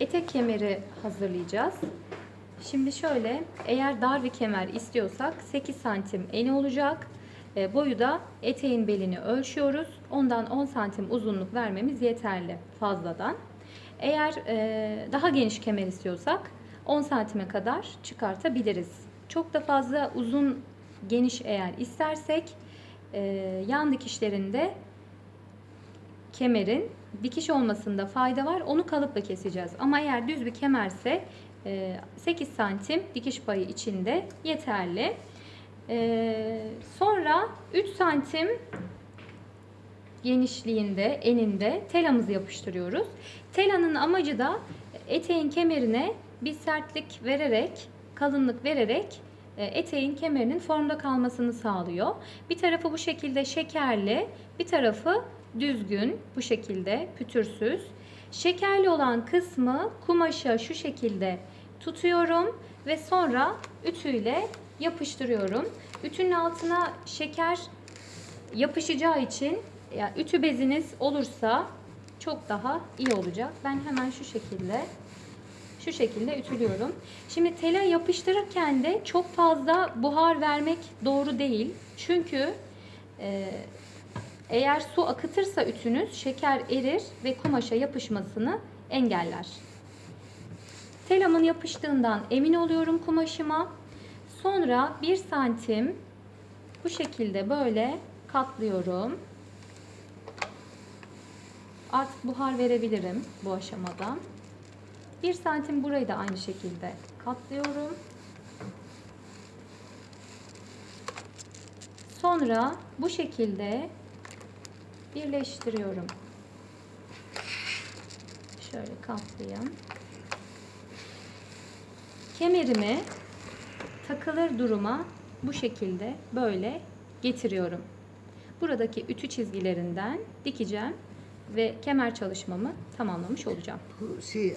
etek kemeri hazırlayacağız. Şimdi şöyle eğer dar bir kemer istiyorsak 8 santim eni olacak. E, boyu da eteğin belini ölçüyoruz. Ondan 10 santim uzunluk vermemiz yeterli fazladan. Eğer e, daha geniş kemer istiyorsak 10 santime kadar çıkartabiliriz. Çok da fazla uzun geniş eğer istersek e, yan dikişlerinde kemerin dikiş olmasında fayda var. Onu kalıpla keseceğiz. Ama eğer düz bir kemerse e, 8 santim dikiş payı içinde yeterli. E, Sonra 3 santim genişliğinde, eninde telamızı yapıştırıyoruz. Telanın amacı da eteğin kemerine bir sertlik vererek, kalınlık vererek e, eteğin kemerinin formda kalmasını sağlıyor. Bir tarafı bu şekilde şekerli, bir tarafı düzgün, bu şekilde pütürsüz. Şekerli olan kısmı kumaşa şu şekilde tutuyorum ve sonra ütüyle yapıştırıyorum. Ütünün altına şeker yapışacağı için yani ütü beziniz olursa çok daha iyi olacak. Ben hemen şu şekilde şu şekilde ütülüyorum. Şimdi tela yapıştırırken de çok fazla buhar vermek doğru değil. Çünkü e, eğer su akıtırsa ütünüz şeker erir ve kumaşa yapışmasını engeller. Telamın yapıştığından emin oluyorum kumaşıma. Sonra 1 santim bu şekilde böyle katlıyorum. Artık buhar verebilirim bu aşamada. 1 santim burayı da aynı şekilde katlıyorum. Sonra bu şekilde birleştiriyorum. Şöyle katlayayım. Kemerimi takılır duruma bu şekilde böyle getiriyorum. Buradaki ütü çizgilerinden dikeceğim ve kemer çalışmamı tamamlamış olacağım. Şey